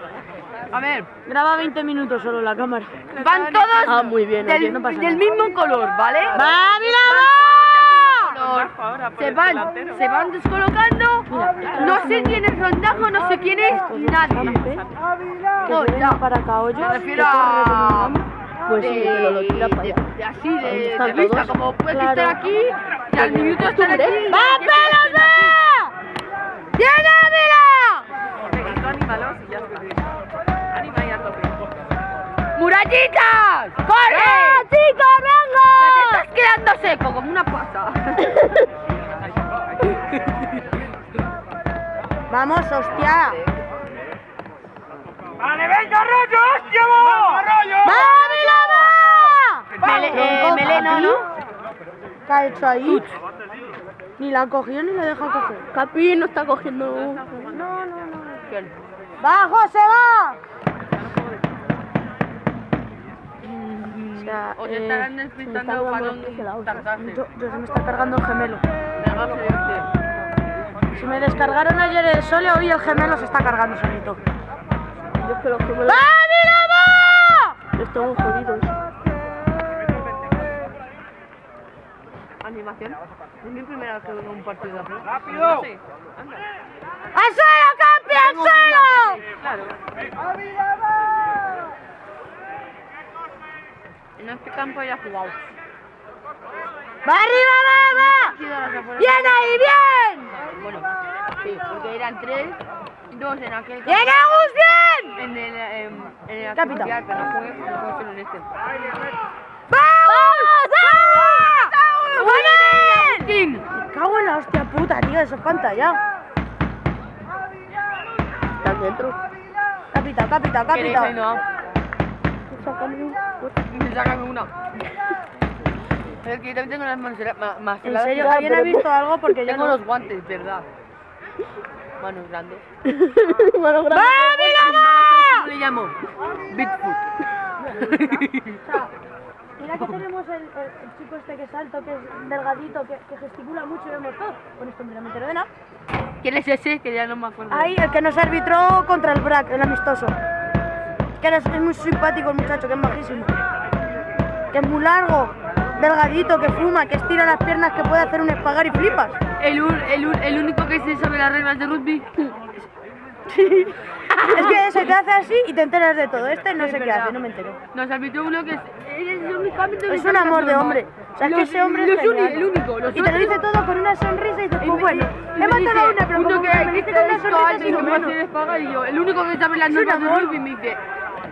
nada. A ver, Graba 20 minutos solo la cámara. van todos Ah, muy bien, del, no pasa del nada. mismo color, ¿vale? ¡Va, mira, color. Se van, se van descolocando. No sé quién es Rondajo, no sé quién es nadie. Viene ya. para acá, oye. Me refiero a... Pues sí, pero lo tira para allá. de así, de, de vista, como puedes Claro. estar aquí y al minuto estar aquí. ¡Va, va! ¡Murallitas! ¡Corre! ¡Ah, chicos, Te venga! estás quedando seco como una pasa. Vamos, hostia. ¡Vale, venga, rollo, hostia, vamos! ¡Rollo! ¡Va! Mele, eh, Meleno, ¿no? ¿Qué ha hecho ahí? Ni la ha cogido ni la deja coger. Capi no está cogiendo. No, no, no. ¡Va, José, va! O sea, O te eh, estarán está para cargando- dónde tardarse. Yo, yo se me está cargando el gemelo. Si me descargaron ayer el sole, hoy el gemelo se está cargando solito. Yo que me ¡Va, mira, va! Estamos jodidos. Animación. Es mi primera vez que veo un partido de. ¡Rápido! Sí. Anda. ¡Al suelo, Capi, al suelo! Claro. En este campo ya jugado. ¡Va arriba, va, va! ¡Bien ahí, bien! Bueno, sí, porque eran tres, dos en aquel ¡Bien, campo, Agus, bien! en el, em, en el Capitán. artificial, pero no jugué, no en este. ¡Vamos! ¡Team! Me cago en la hostia puta, tío, eso es pantalla. ¿Estás dentro? Capitán, capitán, ¿Queréis capitán. Ainhoa? Sácame una. Es que yo también tengo las manos más En serio, ¿alguien ha visto algo? Porque yo Tengo los guantes, ¿verdad? Manos grandes. ¡Va, mira, ¿Cómo le llamo? Bigfoot. Mira que tenemos el, el- chico este que es alto, que es delgadito, que, que gesticula mucho y vemos todo. Con esto, me entero de nada. ¿Quién es ese? Que ya no me acuerdo. Ahí, el que nos arbitró contra el BRAC, el amistoso. Que era- es muy simpático el muchacho, que es majísimo. Que es muy largo, delgadito, que fuma, que estira las piernas, que puede hacer un espagar y flipas. El, el, el único que se sabe las reglas de rugby. Es que eso, te hace así y te enteras de todo. Este no sé qué hace, no me entero. Nos arbitró uno que es, es un amor de hombre. O sea, es que ese hombre es genial. el único. Y te lo dice todo con una sonrisa y dices, pues bueno, he matado una, pero uno como que me dice con una sonrisa, el único que sabe las normas de rugby me dice,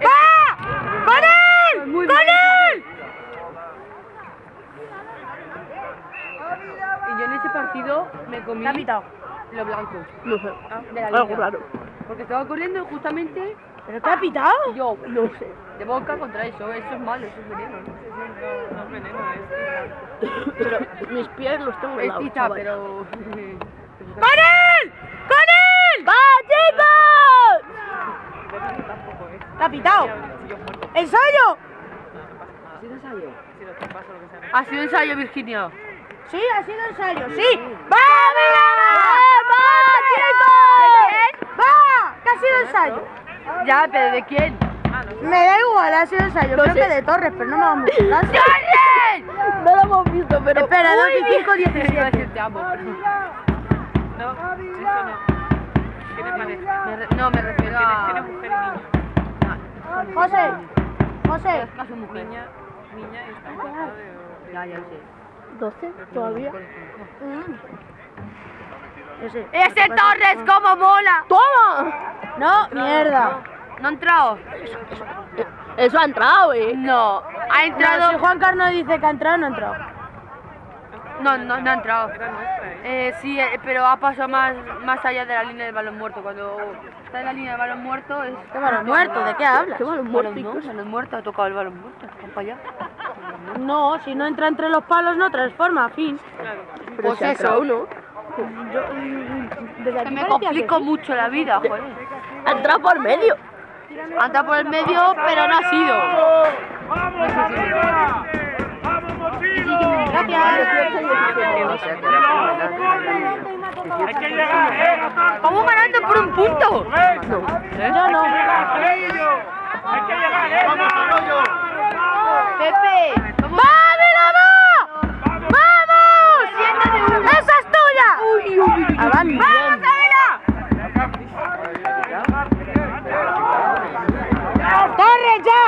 ¡Va! ¡Con él! Muy ¡Con él! y yo en ese partido me comí ¿Qué ha pitado? lo blanco No sé. de la Algo línea. raro. Porque estaba corriendo justamente ¿Pero qué ha pitado? yo, no sé, de boca contra eso, eso es malo, eso es veneno. No, es veneno, es Pero mis pies los tengo Es tiza, pero... ¡Con él! ¡Con él! ¡Va, chicos! ¿Qué ha pitado? ¡Ensayo! ¿Ha sido ensayo? Ha sido ensayo, Virginia. Sí, ha sido ensayo, sí. ¡Va, mira! ¡Va, chicos! ¡Va! ¿Qué ha sido ensayo? Ya, pero ¿de quién? Me da igual, ha sido ensayo. Creo que de Torres, pero no me vamos a ¡Torres! No lo hemos visto, pero... Espera, 2 y 5, Iba a 17. decir te amo, pero... No, eso no. Tiene pareja. Me re- No, me refiero a... tiene mujer y niño. José, José. Es mujer. Niña, niña y está embarazada de... Ya, ya lo sé. ¿12 todavía? Ese. ¡Ese Torres, cómo mola! ¡Toma! No, mierda. ¿No ha entrado? Eso ha entrado, eh. No, ha entrado... si Juan Carlos dice que ha entrado, no ha entrado. No, no, no ha entrado. ¿eh? Sí, eh, pero ha pasado más, más allá de la línea del balón muerto. Cuando está en la línea del balón muerto es... ¿Qué balón muerto? ¿De qué hablas? ¿Qué balón muerto? No, balón muerto, ha tocado el balón muerto. Para allá. No, si no entra entre los palos, no transforma, fin. Claro. Pues eso, ¿no? Yo, desde Que aquí me complico que sí. mucho la vida, joder. Ha entrado por medio. Ha entrado por el medio, pero no ha sido. ¡Vamos. Hay que llegar, ¿eh? Vamos ganando por un punto. Yo no. Hay que llegar, ¿eh? Pepe. ¡Esa es tuya! ¡Vamos, ¡Corre ya!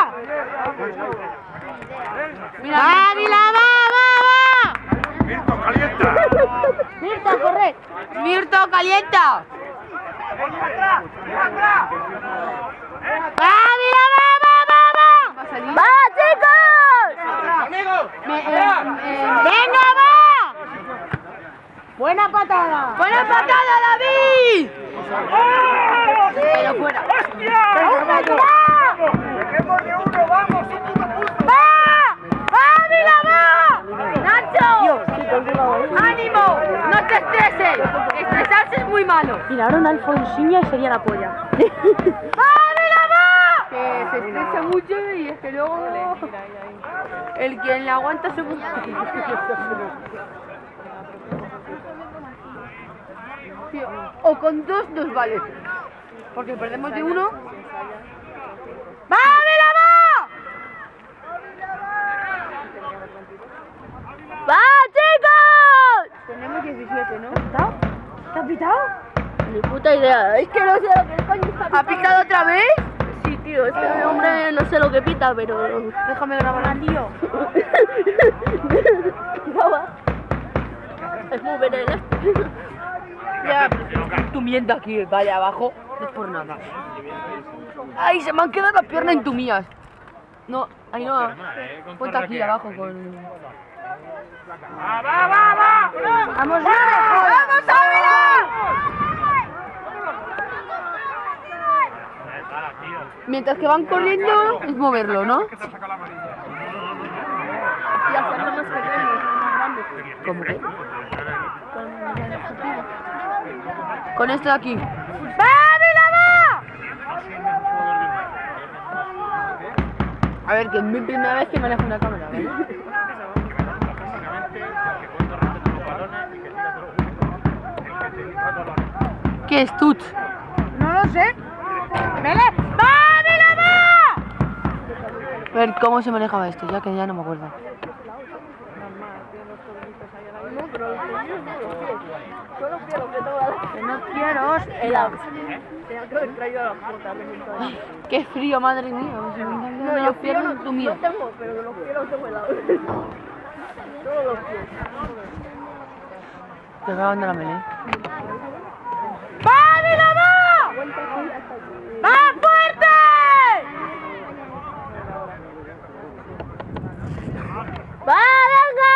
¡Ávila, va, va, va! Mirto, calienta. Mirta, corre. Mirto, calienta. ¡Ávila, va, va, va, va! ¡Va, chicos! ¡Venga, va! Buena patada. Buena patada, David. Pero fuera. ¡Va! Muy malo. Mira, ahora una Alfonsiña y sería la polla. Que se estresa mucho y es que luego el quien la aguanta se O con dos nos vale. Porque perdemos de uno. ¡Va, Ávila, va! ¡Va, chicos! Tenemos 17, ¿no? ¿Te has pitado? Ni puta idea, es que no sé lo que coño está ¿Ha picado otra vez? Sí, tío, este hombre no sé lo que pita, pero... Déjame grabar tío. es muy veneno. Ya, tu mienta aquí, vale, abajo. No es por nada. Ay, se me han quedado las piernas entumías. No, ahí no. Ponte aquí abajo con. ¡Va, va, va, va! ¡Vamos, ¡Vamos, Mientras que van corriendo, es moverlo, ¿no? ¿Cómo que? Con esto de aquí. A ver, que es mi primera vez que manejo una cámara. ¿Qué es tut? No lo sé. ¡Mele! ¡Va, Ávila, va! A ver, ¿cómo se manejaba esto? Ya que ya no me acuerdo. Que no quiero, Helado. De Qué frío, madre mía. Me están quedando las piernas no entumidas. tengo, pero los los tengo helados. Todos los pies. Te acaban de la melee. ¡Va, Ávila, va! ¡Va fuerte! ¡Va, venga!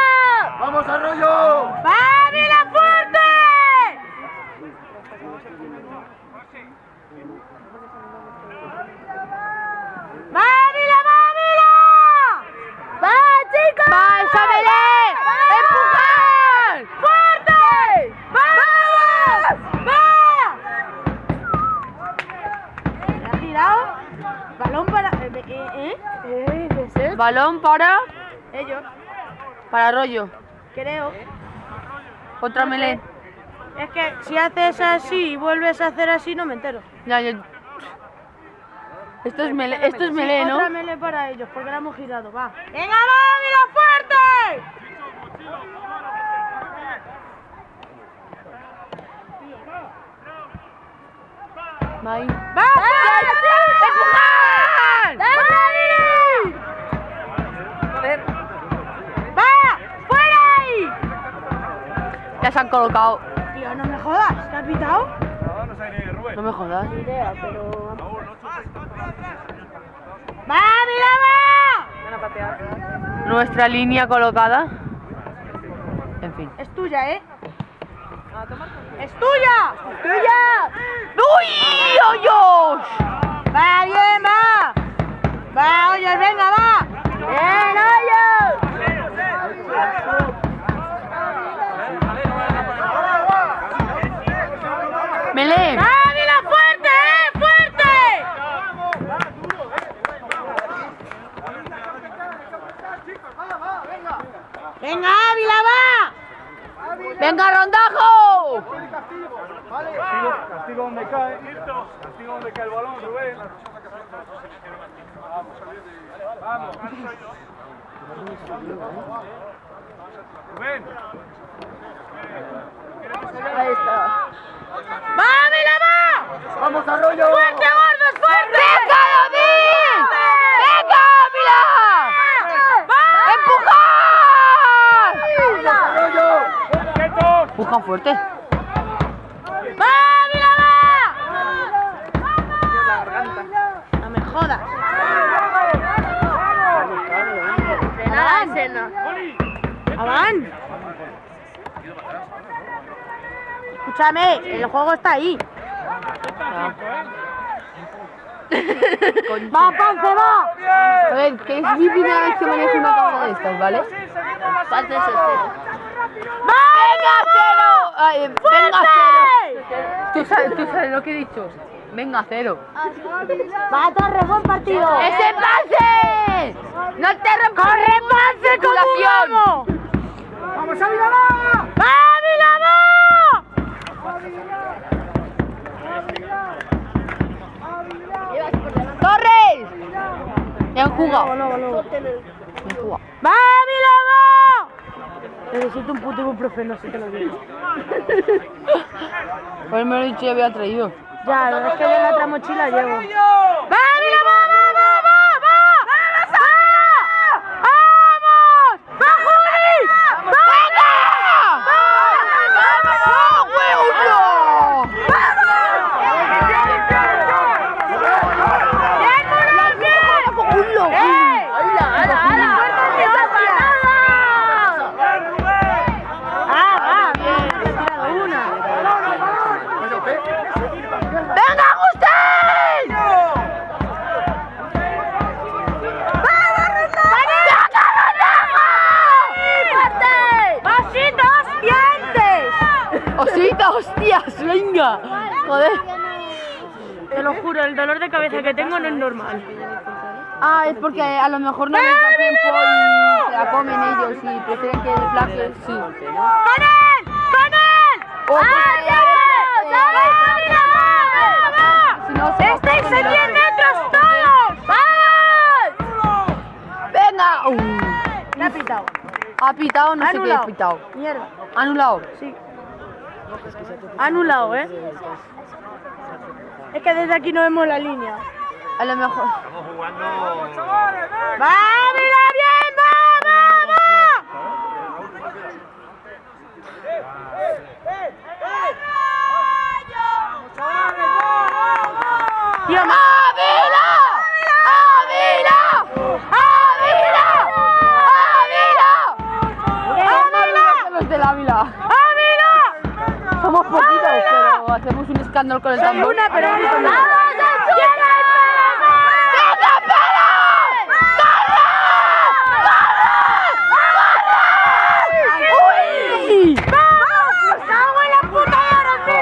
¡Vamos, Arroyo! ¡Va, Ávila, fuerte! ¡Va, Ávila, va, Ávila! ¡Va, chicos! ¡Va, esa melee! ¡Empujar! ¡Fuerte! ¡Vamos! ¡Va! ¿Me has tirado? Balón para... Eh, eh, ¿eh? Balón para. Ellos, Para rollo. creo. Otra melee. Es que si haces así y vuelves a hacer así, no me entero. Ya, ya. Esto es melee, esto es Sí, melee, ¿no? Otra melee para ellos, porque la hemos girado, va. ¡Venga, va, mira fuerte! Ahí. ¡Va, ¡Empujar! Se han colocado. Tío, no me jodas, ¿te has pitado? No, no sé ni Rubén. No me jodas. idea, pero... ¡Va. Nuestra línea colocada. En fin. Es tuya, ¿eh? ¡Es tuya! ¡Tuya! ¡Uy! ¡Hoyos! ¡Va, bien, va! ¡Va, oye, venga, va! ¡Bien, hoyo! ¡Venga, Rondajo! Castigo, castigo donde cae. Castigo donde cae el balón, Rubén. Vamos, vamos. Rubén. Ahí está. ¡Vamos, Vamos, Arroyo! ¡Fuerte, gordos, fuerte! ¡Venga! ¡Quietos! Empuja fuerte. ¡Va! No me jodas. Escúchame, el juego está ahí. ¡Va, Pance, va! A ver, que es mi primera vez que manejo una cámara de estas, ¿vale? ¡Venga, cero! ¡Venga, cero! ¿Tú sabes, tú sabes lo que he dicho? Venga, cero. ¡Va, Torre, buen partido! ¡Ese pase! ¡No te rompas! ¡Corre, Pance, como un vamos! ¡Vamos a Miramar! ¡Va, Milama! ¡Torres! Me han jugado. Me han jugado. ¡Va, Milama! Necesito un puto ibuprofeno, si te lo digo. Pues me lo he dicho y había traído. Ya, es que de la otra mochila llevo. No es normal. Ah, es porque a lo mejor no les da tiempo y se la comen ellos y prefieren que el flaque sí. ¡Con él! ¡Con él! ¡Vamos! si no se ¡Estáis en la- 10 metros todos! ¡Venga! Uh, Me ha pitado. ha pitado, no sé qué ha pitado. Mierda. Anulado. Sí. Anulado, ¿eh? Es que desde aquí no vemos la línea. A lo mejor. ¡Va, mira bien! ¡Va, va, va! Tío, me- ¡Ávila! ¡Ávila! ¡Ávila! ¡Ávila! Los del Ávila. ¡Ávila! Somos poquitos, pero hacemos un escándalo con el tambor. una, pero grito más. ¡Venga, Pérez! ¡Corre! ¡Uy! ¡Vamos! ¡Cago en la puta de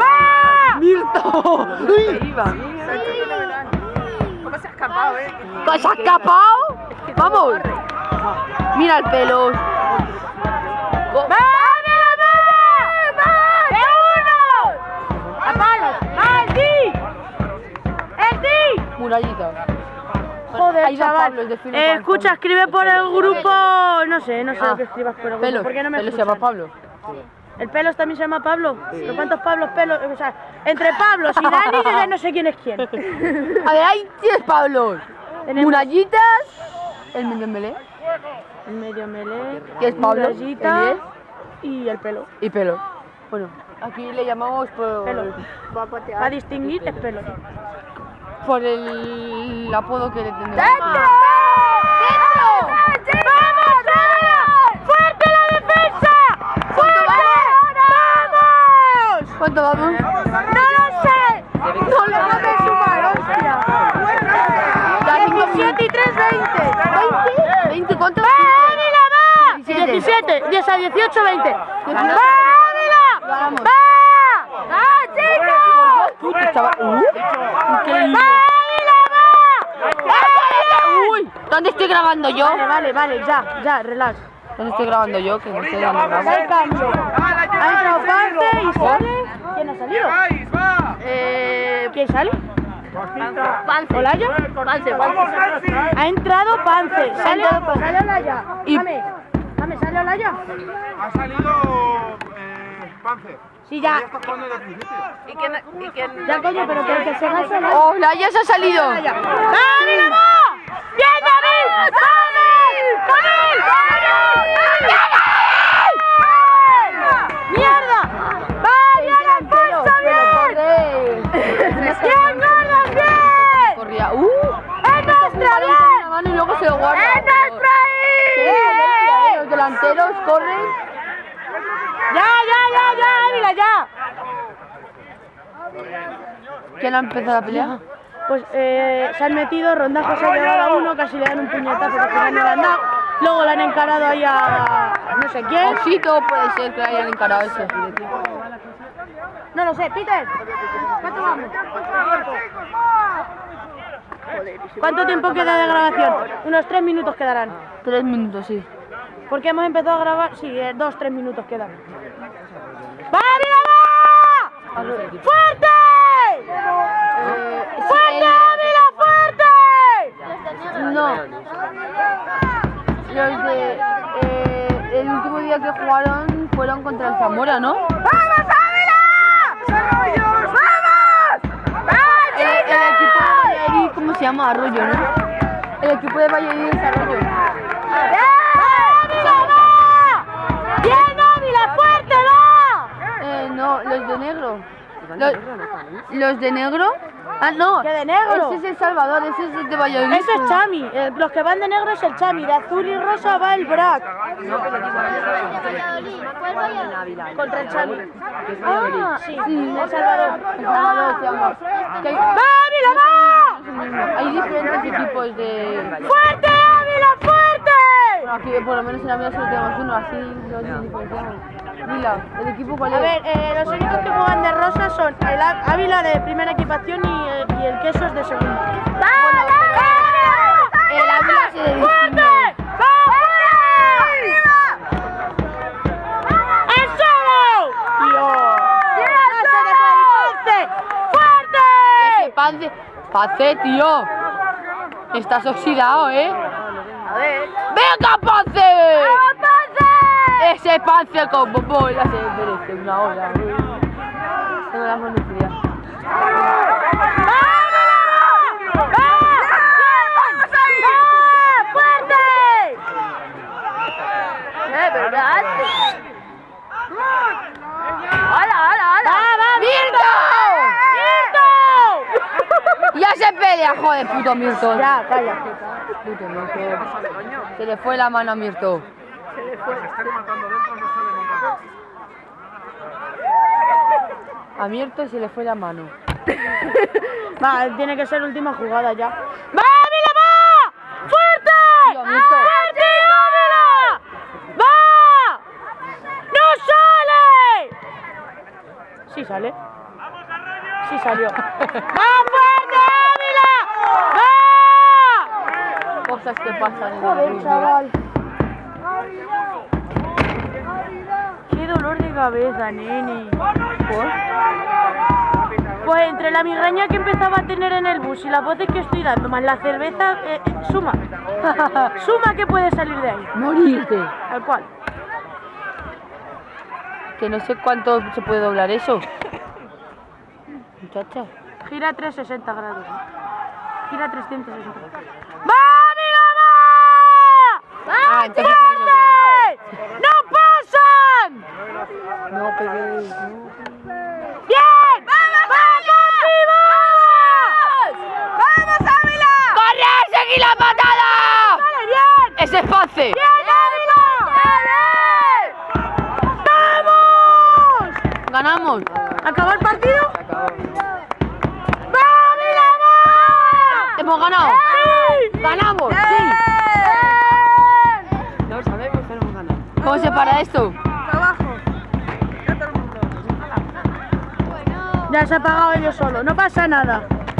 ¡Va! ¡Mirto! ¡Uy! ¿Cómo se ha ¿Se ha escapado? ¡Vamos! Mira el pelo. ¡Va, mira, va! ¡Va! ¡De uno! ¡A palos! ¡Va, el ti! ¡El ti! Murallita. Joder, chaval. Pablo, Fino Eh, escucha, escribe por el grupo... No sé, no sé lo que escribas por el grupo. ¿Por qué no me Pelo se llama? Pablo. ¿El Pelos también se llama Pablo? ¿Pero cuántos Pablos Pelos? O sea, entre Pablos y Dani yo ya no sé quién es quién. A ver, hay 10 Pablos. Tenemos- Murallitas. El Membembelé. El medio melé, Que es Pablo, Murallita el y el pelo. Y pelo. Bueno, aquí le llamamos por, Pelo. Va a distinguir es pelo. por el apodo que le tenemos. ¡Dentro! ¡Vamos! ¡Fuerte la defensa! ¡Fuerte! ¡Vamos! ¿Cuánto vamos? ¡No lo sé! ¡No lo no me sumar, hostia! Ya, cinco 17 y 3, 20. ¿20? ¿20? ¿Cuánto? ¡Va, Ávila, va! 17. 17, 10 a 18, 20. ¡Va. Ávila! Vamos. ¡Va! ¡Va, chicos! ¡Va, va! Uy, ¿dónde estoy grabando yo? Vale, vale, vale, ya, ya, relax. ¿Dónde estoy grabando yo? Que no sé dónde grabo. Da el cambio. Ha entrado Pance y sale. ¿Quién ha salido? Eh, ¿Quién sale? Pance. ¿Olaya? Pance, ¡Vamos, Pance. Ha entrado Pance. Sale, entrado Pance. sale Olaya. Y- Dame, dame, sale Olaya. Ha salido eh, Panzer. Sí, ya. Ya está jugando desde el principio. ¿Y quién, y quién Ya, coño, pero que, que se va solo. ¡Oh, la ya se ha salido! Olaya. ¡Dame la voz! ¡Bien, David! ¡David! ¡David! ¡Mierda! ¡Vaya la bien! ¡Bien, bien! Corría. ¡Es nuestra, bien! y luego se lo guarda. ¡Es nuestra Qué bien! potencia, eh, Los delanteros corren. ¡Ya, ya, ya, ya, Ávila, ya! ¿Quién ha empezado la pelea? Pues eh, se han metido, Rondajo se ha llevado a uno, casi le dan un puñetazo, final no le han dado. Luego le han encarado ahí a no sé quién. Osito puede ser que le hayan encarado ese. No lo sé, Peter. ¿Cuánto vamos? ¿Cuánto tiempo queda de grabación? Unos tres minutos quedarán. Tres minutos, sí. Porque hemos empezado a grabar. Sí, eh, dos, tres minutos quedan. ¡Va, Ávila, va! ¡Fuerte! Eh, ¡Fuerte, Ávila, fuerte! No. Los de. eh, el último día que jugaron fueron contra el Zamora, ¿no? ¡Vamos, Ávila! ¡Vamos! El, el equipo de Valladolid, ¿cómo se llama? Arroyo, ¿no? El equipo de Valladolid es Arroyo. ¡Ávila, va! ¡Bien, Ávila, fuerte, va! Eh, no, los de negro. Los, los de negro. Ah, no. ¿Qué de negro? Ese es el Salvador, ese es el de Valladolid. Eso es Chami. eh, los que van de negro es el Chami. De azul y rosa va el Brac. Contra el Chami. Ah, sí, El Salvador. El Salvador se llama. Que hay, ¡Va, Ávila, va! hay diferentes equipos de. ¡Fuerte, Ávila, fuerte! Bueno, aquí por lo menos en la mía solo tenemos uno, así nos diferenciamos. Mira, ¿el equipo cuál es? A ver, eh, los únicos que juegan de rosa son el Ávila de primera equipación y, eh, y el Queso es de segunda. Bueno, el Ávila se le distingue. ¡Eso! ¡Dios! ¡No se le puede ir, ¡Fuerte! Ese Pance, Pance, tío. Estás oxidado, ¿eh? A ver. ¡Venga, Pance! Ese Pance con bobo ya se merece una hora. Tengo la mano fría. Ya se pelea, joder, puto Mirto. Ya, calla. Puto Mirto. Se le fue la mano a Mirto. A Mirto se le fue la mano. Va, tiene que ser última jugada ya. ¡Va, Ávila, va! ¡Fuerte! Tío. ¡Fuerte, Ávila! ¡Va! ¡No sale! Sí sale. Sí salió. ¡Va fuerte, Ávila! ¡Va! Cosas que pasan Joder, chaval. Dolor de cabeza, nene. Pues entre la migraña que empezaba a tener en el bus y las voces que estoy dando, más la cerveza, eh, eh, suma. suma que puede salir de ahí. Morirte. Tal cual. Que no sé cuánto se puede doblar eso. Muchacha. Gira 360 grados. Gira 360 grados. ¡Va, mira, va! Ah. ¡No pasan! No peguéis. ¡Bien! ¡Vamos, vivos! ¡Vamos, Ávila! ¡Corre! ¡Seguí la patada! ¡Vale, bien! ¡Ese es Pance! ¡Bien, Ávila! ¡Vamos! ¿Ganamos? ¿Acabó el partido? ¡Va, Ávila, va! ¡Hemos ganado! ¡Sí! ¡Ganamos! ¡Sí! No sabemos que hemos ganado. ¿Cómo se para esto? Ya se ha apagado ellos solo, no pasa nada.